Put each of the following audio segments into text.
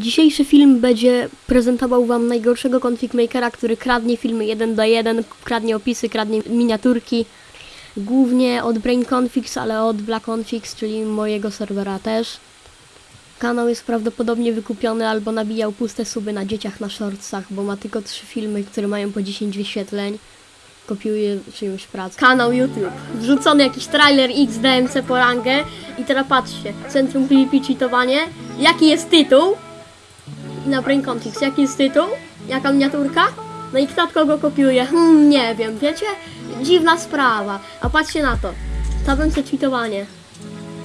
Dzisiejszy film będzie prezentował Wam najgorszego config makera, który kradnie filmy 1 do 1, kradnie opisy, kradnie miniaturki. Głównie od Brain Configs, ale od Black Configs, czyli mojego serwera też. Kanał jest prawdopodobnie wykupiony albo nabijał puste suby na dzieciach na shortsach, bo ma tylko trzy filmy, które mają po 10 wyświetleń. Kopiuje czyjąś pracę. Kanał YouTube. Wrzucony jakiś trailer XDMC po rangę. I teraz patrzcie. Centrum Creepy cheatowanie. Jaki jest tytuł? Na Brain Configs. Jaki jest tytuł? Jaka miniaturka? No i kto kogo kopiuje? Hmm, nie wiem, wiecie? Dziwna sprawa. A patrzcie na to. Tabemce cheatowanie.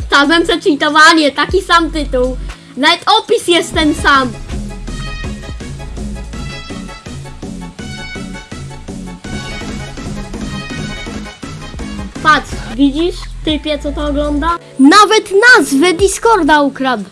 Tabemce cheatowanie, taki sam tytuł. Nawet opis jest ten sam. Patrz, widzisz, typie, co to ogląda? Nawet nazwę Discorda ukradł.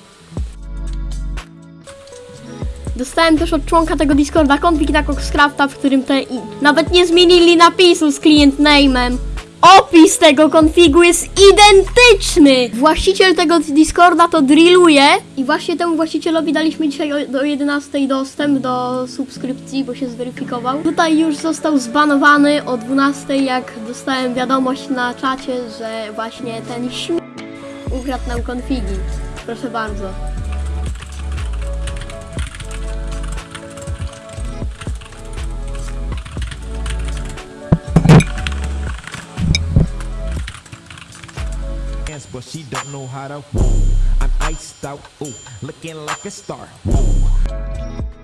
Dostałem też od członka tego Discorda konfig na Coxcrafta, w którym te i nawet nie zmienili napisu z client name'em. Opis tego konfigu jest identyczny! Właściciel tego Discorda to drilluje i właśnie temu właścicielowi daliśmy dzisiaj do 11 dostęp do subskrypcji, bo się zweryfikował. Tutaj już został zbanowany o 12, jak dostałem wiadomość na czacie, że właśnie ten śmie... ukradł nam konfigi. Proszę bardzo. but she don't know how to woo. I'm iced out, ooh, looking like a star. Woo.